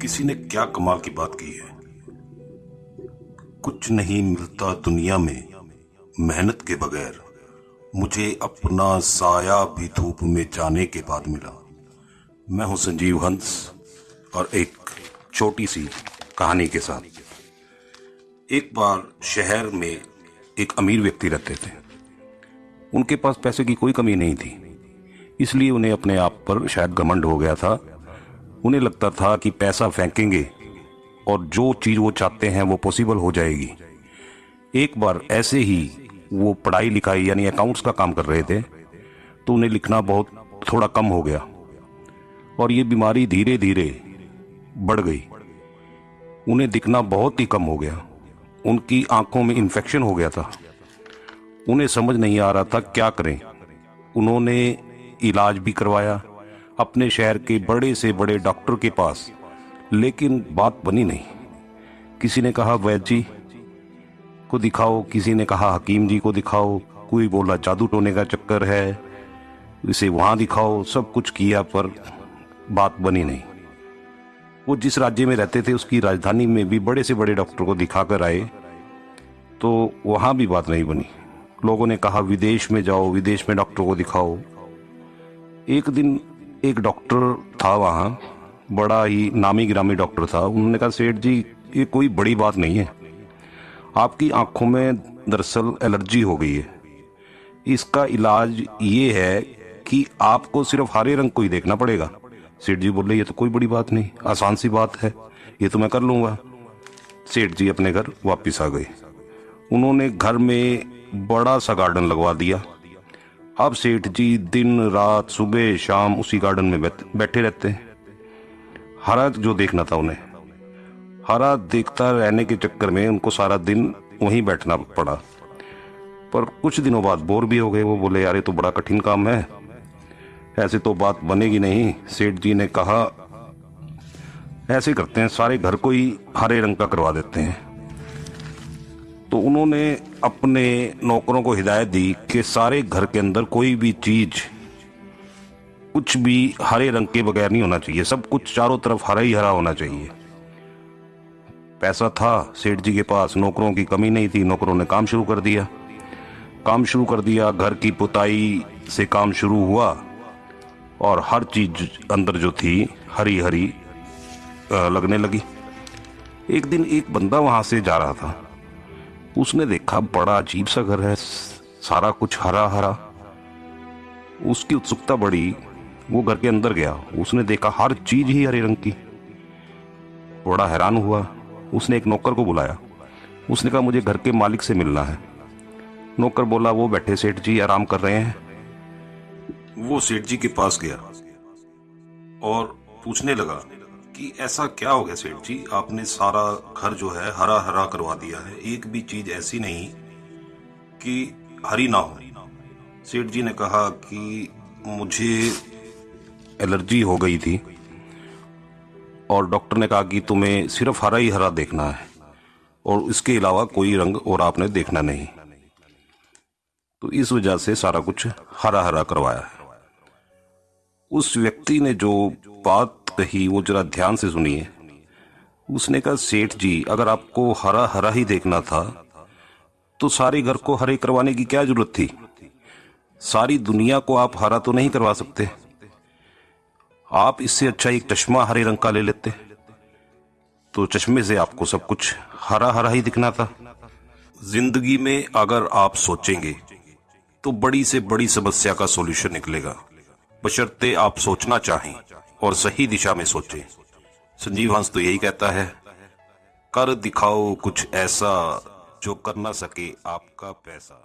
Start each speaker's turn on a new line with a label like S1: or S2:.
S1: किसी ने क्या कमाल की बात की है? कुछ नहीं मिलता दुनिया में मेहनत के बगैर। मुझे अपना साया भी धूप में जाने के बाद मिला। मैं हूँ संजीव हंस और एक छोटी सी कहानी के साथ। एक बार शहर में एक अमीर व्यक्ति रहते थे। उनके पास पैसे की कोई कमी नहीं थी। इसलिए उन्हें अपने आप पर शायद घमंड हो गया था उन्हें लगता था कि पैसा फेंकेंगे और जो चीज़ वो चाहते हैं वो पॉसिबल हो जाएगी। एक बार ऐसे ही वो पढ़ाई लिखाई यानी अकाउंट्स का काम कर रहे थे तो उन्हें लिखना बहुत थोड़ा कम हो गया और ये बीमारी धीरे धीरे बढ़ गई। उन्हें दिखना बहुत ही कम हो गया। उनकी आँखों में इन्फेक्शन हो गया था। उन्हें समझ नहीं आ रहा था क्या करें। उन्होंने इलाज भी करवाया। अपने शहर के बड़े से बड़े डॉक्टर के पास। लेकिन बात बनी नहीं। किसी ने कहा, वैद जी, को दिखाओ। किसी ने कहा, हकीम जी को दिखाओ। कोई बोला, जादू टोने का चक्कर है, इसे वहाँ दिखाओ। सब कुछ किया, पर बात बनी नहीं। वो जिस राज्य में रहते थे, उसकी राजधानी में भी बड़े से बड़े डॉक्टर को दिखाकर आए तो वहाँ भी बात नहीं बनी। लोगों ने कहा, विदेश में जाओ, विदेश में डॉक्टर को दिखाओ। एक दिन एक डॉक्टर था वहाँ, बड़ा ही नामी ग्रामी डॉक्टर था। उन्होंने कहा, सेठ जी, ये कोई बड़ी बात नहीं है। आपकी आँखों में दरअसल एलर्जी हो गई है। इसका इलाज ये है कि आपको सिर्फ़ हरे रंग को ही देखना पड़ेगा। सेठ जी बोले, ये तो कोई बड़ी बात नहीं, आसान सी बात है। ये तो मैं कर लूँगा। सेठ जी अपने घर वापस आ गए। उन्होंने घर में बड़ा सा गार्डन लगवा दिया। अब सेठ जी दिन, रात, सुबह, शाम उसी गार्डन में बैठे रहते हैं। हरा जो देखना था उन्हें। हरा देखता रहने के चक्कर में उनको सारा दिन वहीं बैठना पड़ा। पर कुछ दिनों बाद बोर भी हो गए। वो बोले यार ये तो बड़ा कठिन काम है। ऐसे तो बात बनेगी नहीं। सेठ जी ने कहा, ऐसे करते हैं, सारे घर को ही हरे रंग का करवा देते हैं। तो उन्होंने अपने नौकरों को हिदायत दी कि सारे घर के अंदर कोई भी चीज़ कुछ भी हरे रंग के बगैर नहीं होना चाहिए। सब कुछ चारों तरफ़ हरा ही हरा होना चाहिए। पैसा था सेठ जी के पास, नौकरों की कमी नहीं थी, नौकरों ने काम शुरू कर दिया। काम शुरू कर दिया, घर की पुताई से काम शुरू हुआ और हर चीज़ अंदर जो थी, हरी हरी लगने लगी। एक दिन एक बंदा वहाँ से जा रहा था। उसने देखा बड़ा अजीब सा घर है, सारा कुछ हरा हरा उसकी उत्सुकता बढ़ी, वो घर के अंदर गया। उसने देखा हर चीज़ ही हरे रंग की। बड़ा हैरान हुआ। उसने एक नौकर को बुलाया। उसने कहा, मुझे घर के मालिक से मिलना है। नौकर बोला, वो बैठे सेठ जी, आराम कर रहे हैं। वो सेठ जी के पास गया और पूछने लगा कि ऐसा क्या हो गया सेठ जी? आपने सारा घर जो है हरा हरा करवा दिया है। एक भी चीज़ ऐसी नहीं कि हरी ना हो। सेठ जी ने कहा कि मुझे एलर्जी हो गई थी और डॉक्टर ने कहा कि तुम्हें सिर्फ़ हरा ही हरा देखना है और इसके अलावा कोई रंग और आपने देखना नहीं। तो इस वजह से सारा कुछ हरा हरा करवाया है। उस व्यक्ति ने जो बात कही वो जरा ध्यान से सुनिए। उसने कहा, सेठ जी, अगर आपको हरा हरा ही देखना था तो सारे घर को हरे करवाने की क्या ज़रूरत थी? सारी दुनिया को आप हरा तो नहीं करवा सकते। आप इससे अच्छा एक चश्मा हरे रंग का ले लेते। तो चश्मे से आपको सब कुछ हरा हरा ही दिखना था। ज़िंदगी में अगर आप सोचेंगे तो बड़ी से बड़ी समस्या का सॉल्यूशन निकलेगा। बशर्ते आप सोचना चाहें। और सही दिशा में सोचे। संजीव हंस तो यही कहता है, कर दिखाओ कुछ ऐसा जो कर ना सके आपका पैसा।